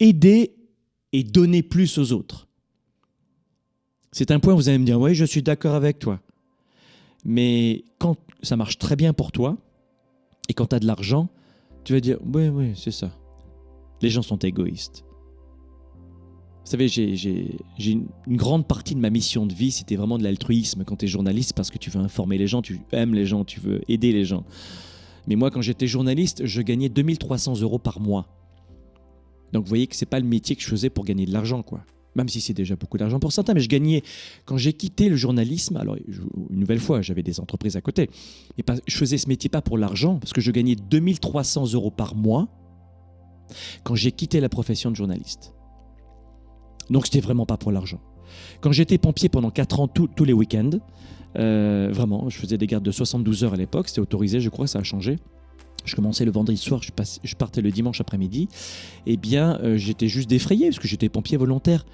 aider et donner plus aux autres. C'est un point où vous allez me dire, oui, je suis d'accord avec toi. Mais quand ça marche très bien pour toi, et quand tu as de l'argent, tu vas dire, oui, oui, c'est ça. Les gens sont égoïstes. Vous savez, j'ai une, grande partie de ma mission de vie, c'était vraiment de l'altruisme quand tu es journaliste, parce que tu veux informer les gens, tu aimes les gens, tu veux aider les gens. Mais moi, quand j'étais journaliste, je gagnais 2300 euros par mois. Donc vous voyez que c'est pas le métier que je faisais pour gagner de l'argent, quoi. Même si c'est déjà beaucoup d'argent pour certains, mais je gagnais quand j'ai quitté le journalisme. Alors une nouvelle fois, j'avais des entreprises à côté, mais je faisais ce métier pas pour l'argent, parce que je gagnais 2300 euros par mois quand j'ai quitté la profession de journaliste. Donc c'était vraiment pas pour l'argent. Quand j'étais pompier pendant 4 ans, tous les week-ends, euh, vraiment, je faisais des gardes de 72 heures à l'époque, c'était autorisé, je crois, ça a changé. Je commençais le vendredi soir, je, partais le dimanche après-midi. Eh bien, euh, j'étais juste défrayé parce que j'étais pompier volontaire.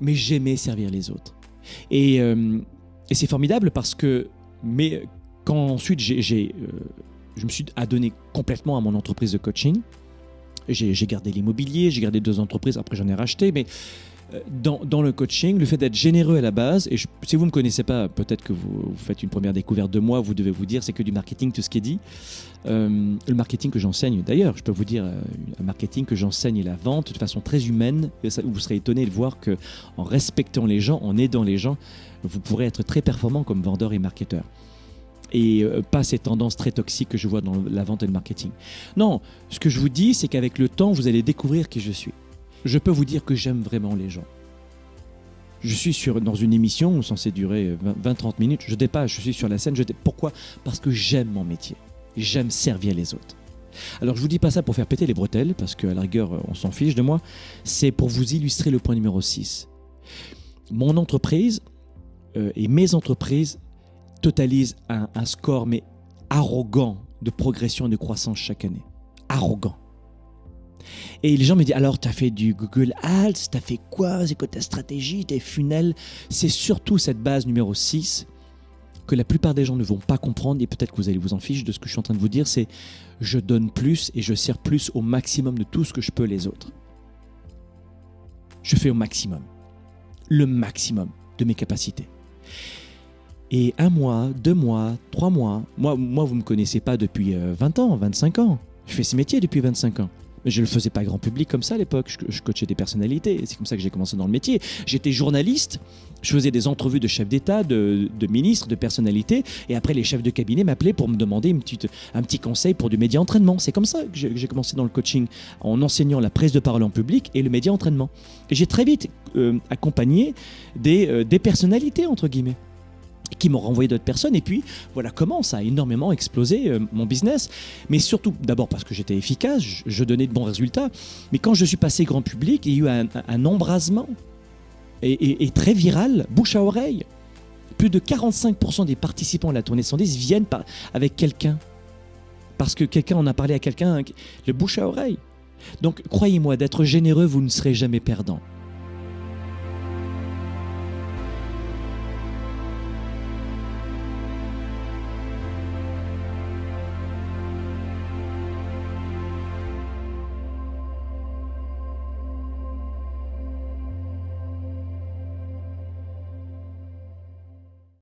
Mais j'aimais servir les autres. Et, euh, c'est formidable parce que, mais quand ensuite j'ai, je me suis adonné complètement à mon entreprise de coaching, j'ai, gardé l'immobilier, j'ai gardé deux entreprises, après j'en ai racheté, mais euh, dans, le coaching, le fait d'être généreux à la base, et si vous ne me connaissez pas, peut-être que vous, faites une première découverte de moi, vous devez vous dire c'est que du marketing, tout ce qui est dit. Euh, le marketing que j'enseigne, d'ailleurs, je peux vous dire, euh, un marketing que j'enseigne la vente de façon très humaine, vous serez étonné de voir que en respectant les gens, en aidant les gens, vous pourrez être très performant comme vendeur et marketeur et pas ces tendances très toxiques que je vois dans la vente et le marketing. Non, ce que je vous dis, c'est qu'avec le temps, vous allez découvrir qui je suis je peux vous dire que j'aime vraiment les gens. Je suis sur, dans une émission censée durer 20-30 minutes, je dépasse, je suis sur la scène. Je Pourquoi? Parce que j'aime mon métier. J'aime servir les autres. Alors je vous dis pas ça pour faire péter les bretelles, parce qu'à la rigueur, on s'en fiche de moi. C'est pour vous illustrer le point numéro 6. Mon entreprise euh, et mes entreprises totalisent un, score, mais arrogant, de progression et de croissance chaque année. Arrogant. Et les gens me disent alors, tu as fait du Google Ads, tu as fait quoi? C'est quoi ta stratégie, tes funnels C'est surtout cette base numéro 6 que la plupart des gens ne vont pas comprendre et peut-être que vous allez vous en ficher de ce que je suis en train de vous dire, c'est je donne plus et je sers plus au maximum de tout ce que je peux les autres. Je fais au maximum, le maximum de mes capacités. Et un mois, deux mois, trois mois, moi, moi vous ne me connaissez pas depuis 20 euh, ans, 25 ans. Je fais ce métier depuis 25 ans. Mais je ne le faisais pas grand public comme ça à l'époque. Je, coachais des personnalités. C'est comme ça que j'ai commencé dans le métier. J'étais journaliste. Je faisais des entrevues de chefs d'État, de, ministres, de personnalités. Et après, les chefs de cabinet m'appelaient pour me demander une petite, un petit conseil pour du média entraînement. C'est comme ça que j'ai commencé dans le coaching, en enseignant la prise de parole en public et le média entraînement. Et j'ai très vite euh, accompagné des, euh, des personnalités, entre guillemets qui m'ont renvoyé d'autres personnes. Et puis, voilà comment ça a énormément explosé euh, mon business. Mais surtout, d'abord parce que j'étais efficace, je, donnais de bons résultats. Mais quand je suis passé grand public, il y a eu un, embrasement et, très viral, bouche à oreille. Plus de 45% des participants à la tournée 110 viennent avec quelqu'un. Parce que quelqu'un en a parlé à quelqu'un, le bouche à oreille. Donc, croyez-moi, d'être généreux, vous ne serez jamais perdant.